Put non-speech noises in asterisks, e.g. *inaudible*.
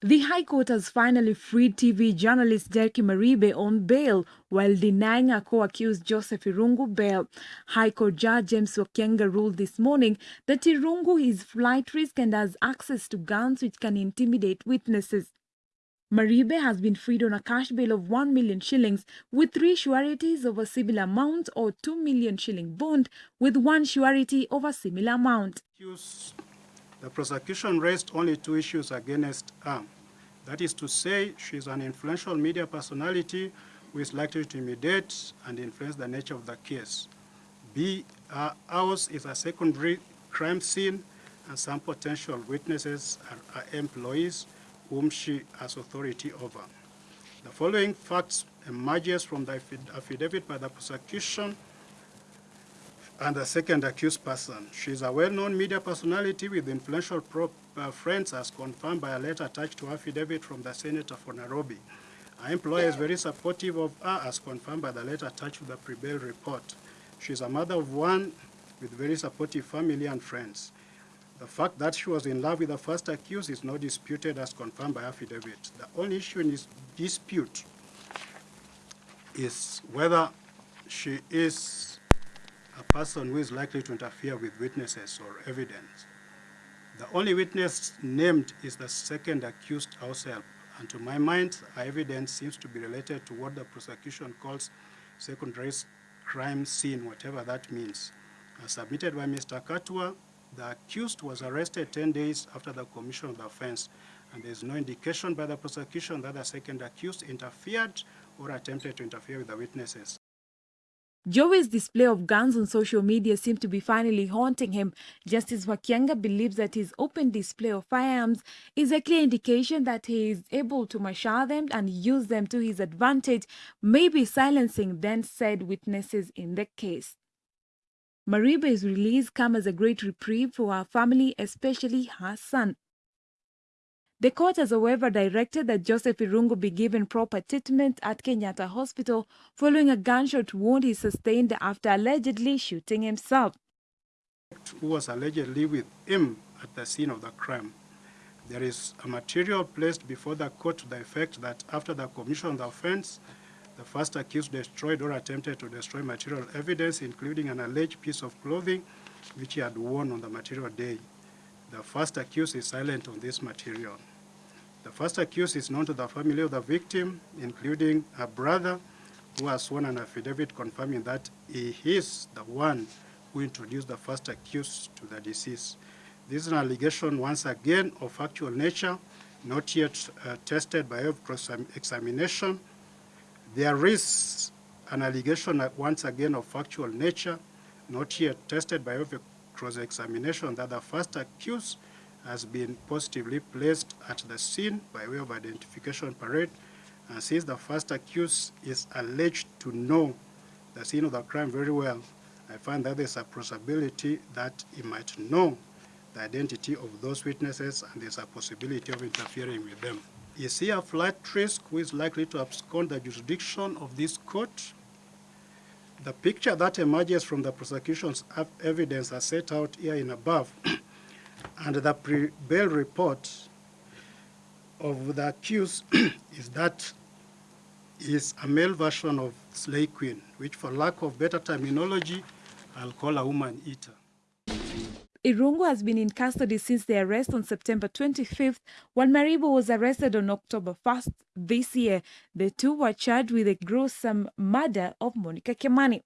The High Court has finally freed TV journalist Jackie Maribe on bail while denying a co-accused Joseph Irungu bail. High Court Judge James Wakiaga ruled this morning that Irungu is flight risk and has access to guns which can intimidate witnesses. Maribe has been freed on a cash bail of 1 million shillings with three sureties of a similar amount or 2 million shilling bond with one surety of a similar amount. The prosecution raised only two issues against her. That is to say, she is an influential media personality who is likely to intimidate and influence the nature of the case. B, uh, ours is a secondary crime scene and some potential witnesses are, are employees whom she has authority over. The following facts emerges from the affidavit by the prosecution and the second accused person. She is a well-known media personality with influential uh, friends as confirmed by a letter attached to affidavit from the senator for Nairobi. Her employer is very supportive of her as confirmed by the letter attached to the Prebail report. She is a mother of one with very supportive family and friends. The fact that she was in love with the first accused is not disputed as confirmed by affidavit. The only issue in this dispute is whether she is a person who is likely to interfere with witnesses or evidence. The only witness named is the second accused herself, and to my mind, her evidence seems to be related to what the prosecution calls secondary crime scene, whatever that means. As submitted by Mr. Katwa, the accused was arrested 10 days after the commission of the offense, and there is no indication by the prosecution that the second accused interfered or attempted to interfere with the witnesses. Jowie's display of guns on social media seemed to be finally haunting him. Justice Wakiaga believes that his open display of firearms is a clear indication that he is able to marshal them and use them to his advantage, maybe silencing then said witnesses in the case. Maribe's release comes as a great reprieve for her family, especially her son. The court has, however, directed that Joseph Irungu be given proper treatment at Kenyatta Hospital following a gunshot wound he sustained after allegedly shooting himself. Who was allegedly with him at the scene of the crime. There is a material placed before the court to the effect that after the commission of the offense, the first accused destroyed or attempted to destroy material evidence, including an alleged piece of clothing which he had worn on the material day. The first accused is silent on this material. The first accused is known to the family of the victim, including her brother, who has sworn an affidavit confirming that he is the one who introduced the first accused to the deceased. This is an allegation, once again, of factual nature, not yet uh, tested by over cross examination. There is an allegation, once again, of factual nature, not yet tested by cross-examination that the first accused has been positively placed at the scene by way of identification parade. Uh, and since the first accused is alleged to know the scene of the crime very well, I find that there's a possibility that he might know the identity of those witnesses and there's a possibility of interfering with them. Is he a flight risk who is likely to abscond the jurisdiction of this court? The picture that emerges from the prosecution's evidence as set out here in above, *clears throat* and the pre-bail report of the accused *clears throat* is that is a male version of Slay Queen, which for lack of better terminology, I'll call a woman eater. Irungu has been in custody since the arrest on September 25th, while Maribe was arrested on October 1st this year. The two were charged with the gruesome murder of Monica Kimani.